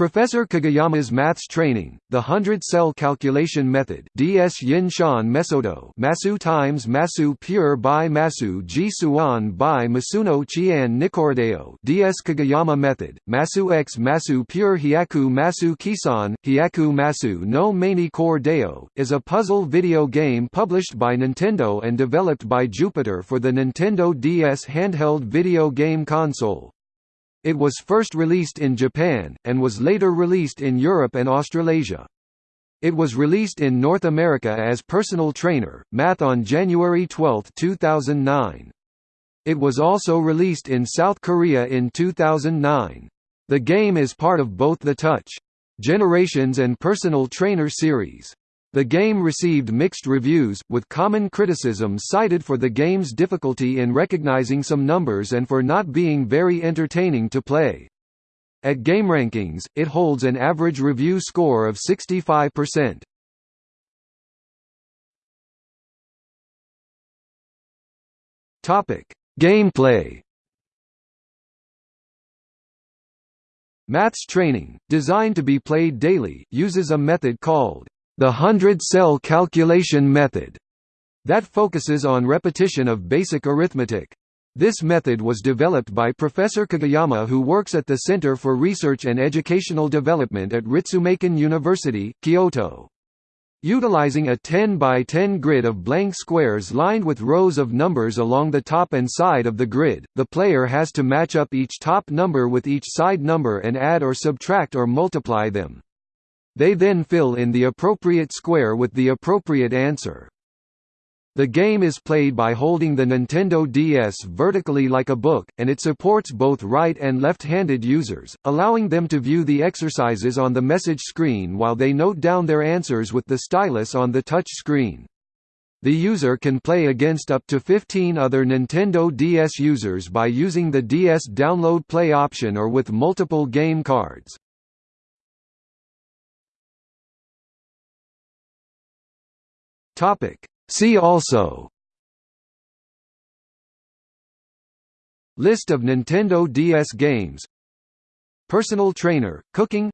Professor Kageyama's maths training, the hundred-cell calculation method DS Yin Shan Mesodo Masu times Masu pure by Masu Ji Suan by Masuno Qian Nikorodeo DS Kageyama method, Masu X Masu pure Hyaku Masu Kisan, Hyaku Masu no Mani Core Deo, is a puzzle video game published by Nintendo and developed by Jupiter for the Nintendo DS handheld video game console. It was first released in Japan, and was later released in Europe and Australasia. It was released in North America as Personal Trainer, Math on January 12, 2009. It was also released in South Korea in 2009. The game is part of both the Touch! Generations and Personal Trainer series. The game received mixed reviews, with common criticism cited for the game's difficulty in recognizing some numbers and for not being very entertaining to play. At GameRankings, it holds an average review score of 65%. Topic: Gameplay. Maths training, designed to be played daily, uses a method called the hundred-cell calculation method that focuses on repetition of basic arithmetic. This method was developed by Professor Kageyama who works at the Center for Research and Educational Development at Ritsumeikan University, Kyoto. Utilizing a 10 by 10 grid of blank squares lined with rows of numbers along the top and side of the grid, the player has to match up each top number with each side number and add or subtract or multiply them. They then fill in the appropriate square with the appropriate answer. The game is played by holding the Nintendo DS vertically like a book, and it supports both right and left-handed users, allowing them to view the exercises on the message screen while they note down their answers with the stylus on the touch screen. The user can play against up to 15 other Nintendo DS users by using the DS Download Play option or with multiple game cards. Topic. See also. List of Nintendo DS games. Personal trainer, cooking.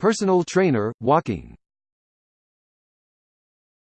Personal trainer, walking